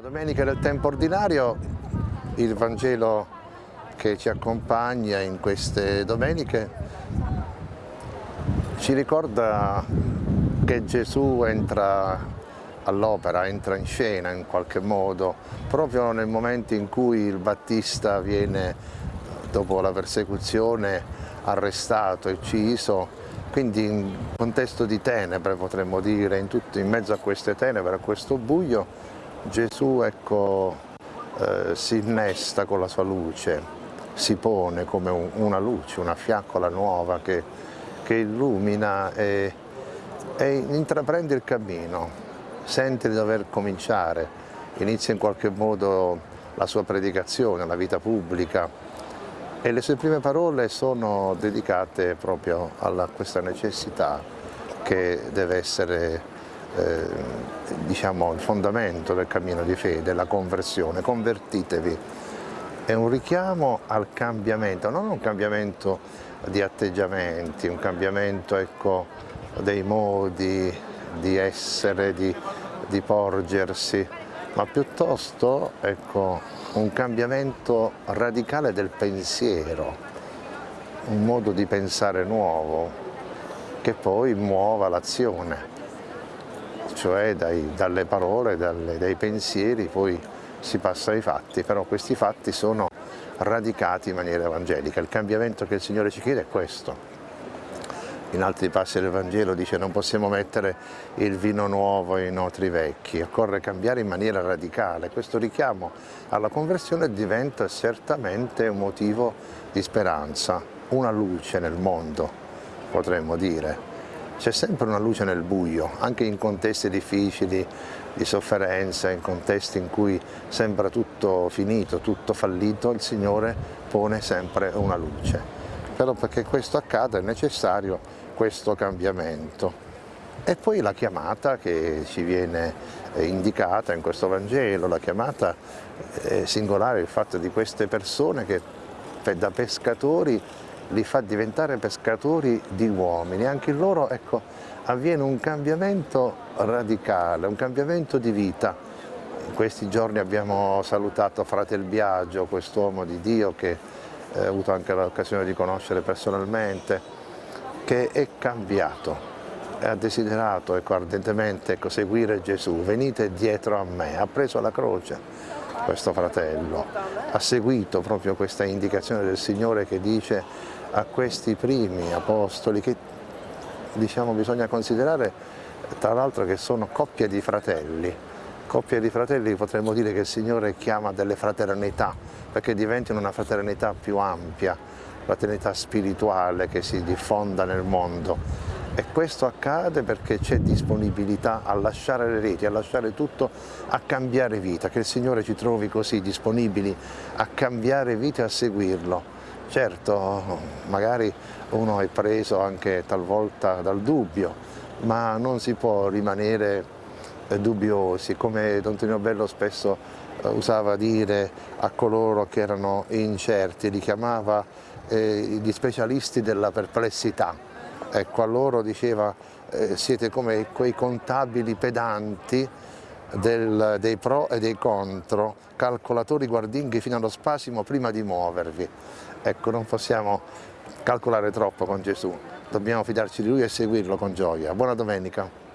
domeniche del tempo ordinario il Vangelo che ci accompagna in queste domeniche ci ricorda che Gesù entra all'opera, entra in scena in qualche modo, proprio nel momento in cui il Battista viene, dopo la persecuzione, arrestato, ucciso, quindi in contesto di tenebre potremmo dire, in, tutto, in mezzo a queste tenebre, a questo buio, Gesù ecco, eh, si innesta con la sua luce, si pone come un, una luce, una fiaccola nuova che, che illumina e, e intraprende il cammino, sente di dover cominciare, inizia in qualche modo la sua predicazione, la vita pubblica, e le sue prime parole sono dedicate proprio a questa necessità che deve essere eh, diciamo, il fondamento del cammino di fede, la conversione, convertitevi. È un richiamo al cambiamento, non un cambiamento di atteggiamenti, un cambiamento ecco, dei modi di essere, di, di porgersi, ma piuttosto ecco, un cambiamento radicale del pensiero, un modo di pensare nuovo che poi muova l'azione, cioè dai, dalle parole, dalle, dai pensieri poi si passa ai fatti, però questi fatti sono radicati in maniera evangelica. Il cambiamento che il Signore ci chiede è questo, in altri passi del Vangelo dice non possiamo mettere il vino nuovo in otri vecchi, occorre cambiare in maniera radicale. Questo richiamo alla conversione diventa certamente un motivo di speranza, una luce nel mondo, potremmo dire. C'è sempre una luce nel buio, anche in contesti difficili, di sofferenza, in contesti in cui sembra tutto finito, tutto fallito, il Signore pone sempre una luce però perché questo accada è necessario questo cambiamento. E poi la chiamata che ci viene eh, indicata in questo Vangelo, la chiamata è singolare, il fatto di queste persone che da pescatori li fa diventare pescatori di uomini, anche in loro ecco, avviene un cambiamento radicale, un cambiamento di vita. In questi giorni abbiamo salutato Fratel Biagio, quest'uomo di Dio che ho avuto anche l'occasione di conoscere personalmente, che è cambiato ha desiderato ecco, ardentemente ecco, seguire Gesù, venite dietro a me, ha preso la croce questo fratello, ha seguito proprio questa indicazione del Signore che dice a questi primi apostoli che diciamo, bisogna considerare tra l'altro che sono coppie di fratelli, coppie di fratelli potremmo dire che il Signore chiama delle fraternità, perché diventino una fraternità più ampia, fraternità spirituale che si diffonda nel mondo. E questo accade perché c'è disponibilità a lasciare le reti, a lasciare tutto, a cambiare vita, che il Signore ci trovi così disponibili a cambiare vita e a seguirlo. Certo, magari uno è preso anche talvolta dal dubbio, ma non si può rimanere dubbiosi, come Don Tonino Bello spesso eh, usava dire a coloro che erano incerti, li chiamava eh, gli specialisti della perplessità. Ecco, a loro diceva eh, siete come quei contabili pedanti del, dei pro e dei contro, calcolatori guardinghi fino allo spasimo prima di muovervi. Ecco, non possiamo calcolare troppo con Gesù, dobbiamo fidarci di Lui e seguirlo con gioia. Buona domenica.